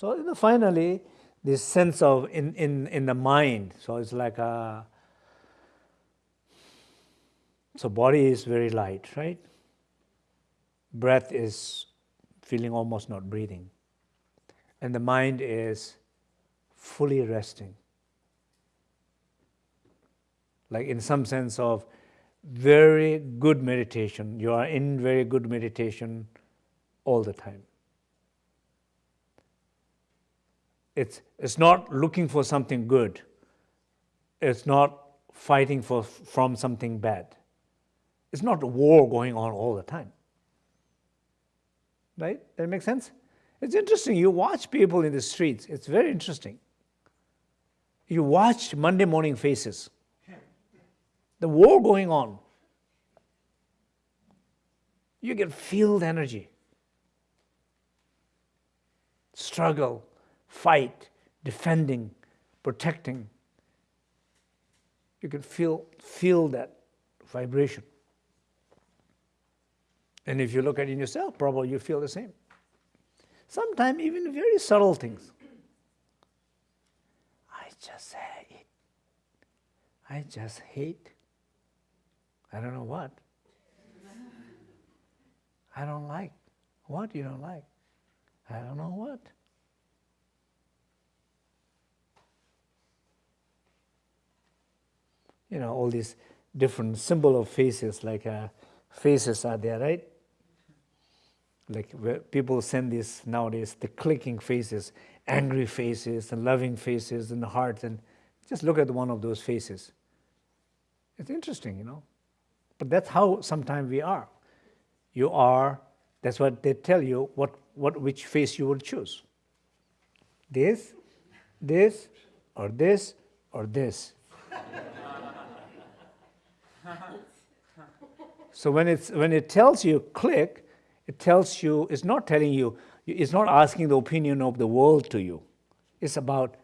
So you know, finally, this sense of in, in, in the mind, so it's like a, so body is very light, right? Breath is feeling almost not breathing. And the mind is fully resting. Like in some sense of very good meditation. You are in very good meditation all the time. It's, it's not looking for something good. It's not fighting for, from something bad. It's not a war going on all the time. Right? That makes sense? It's interesting. You watch people in the streets. It's very interesting. You watch Monday morning faces. The war going on. You can feel the energy. Struggle, fight, defending, protecting. You can feel, feel that vibration. And if you look at it in yourself, probably you feel the same. Sometimes even very subtle things. I just hate. I just hate. I don't know what. I don't like. What you don't like? I don't know what. You know, all these different symbol of faces, like uh, faces are there, right? Like people send this nowadays, the clicking faces, angry faces, and loving faces, and the hearts, and just look at one of those faces. It's interesting, you know. But that's how sometimes we are. You are, that's what they tell you, what, what which face you will choose. This, this, or this, or this. So when, it's, when it tells you click, it tells you, it's not telling you, it's not asking the opinion of the world to you. It's about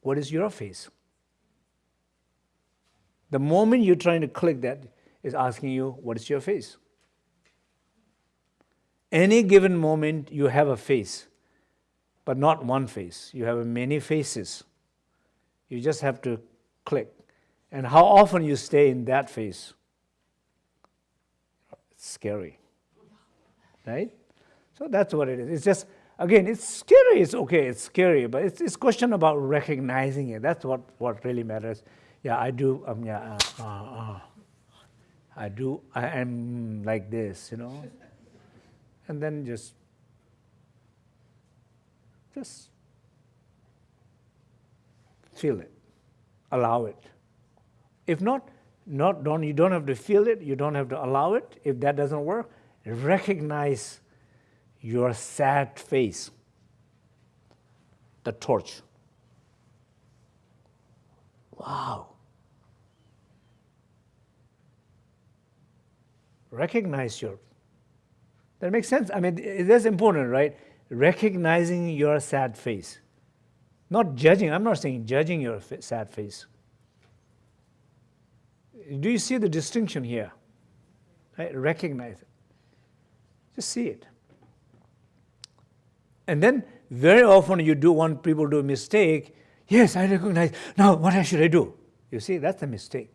what is your face. The moment you're trying to click that, is asking you, what is your face? Any given moment, you have a face, but not one face. You have many faces. You just have to click. And how often you stay in that phase? It's scary right? So that's what it is. It's just, again, it's scary, it's okay, it's scary, but it's, it's question about recognizing it. That's what, what really matters. Yeah, I do, um, yeah, uh, uh, uh, I do, I am like this, you know? And then just, just feel it, allow it. If not, not don't, you don't have to feel it, you don't have to allow it. If that doesn't work, recognize your sad face, the torch. Wow. Recognize your, that makes sense. I mean, that's important, right? Recognizing your sad face. Not judging, I'm not saying judging your sad face. Do you see the distinction here? Right? Recognize it. Just see it. And then very often you do want people do a mistake. Yes, I recognize. Now, what should I do? You see, that's a mistake.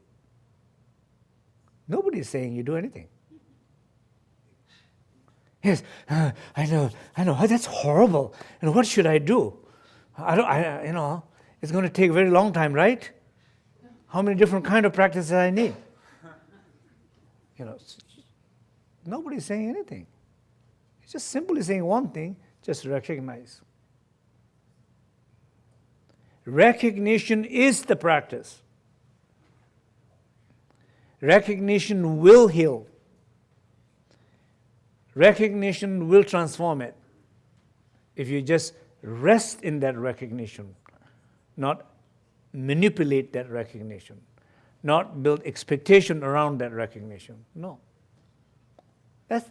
Nobody is saying you do anything. Yes, uh, I know, I know. Oh, that's horrible. And what should I do? I don't, I, you know, it's going to take a very long time, right? How many different kind of practices I need? You know, nobody's saying anything. It's just simply saying one thing, just recognize. Recognition is the practice. Recognition will heal. Recognition will transform it. If you just rest in that recognition, not manipulate that recognition, not build expectation around that recognition. No. That's,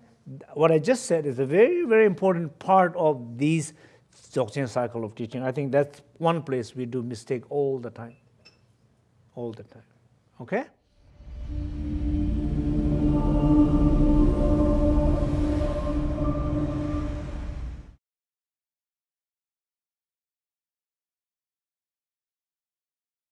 what I just said is a very, very important part of these Dzogchen cycle of teaching. I think that's one place we do mistake all the time. All the time. Okay?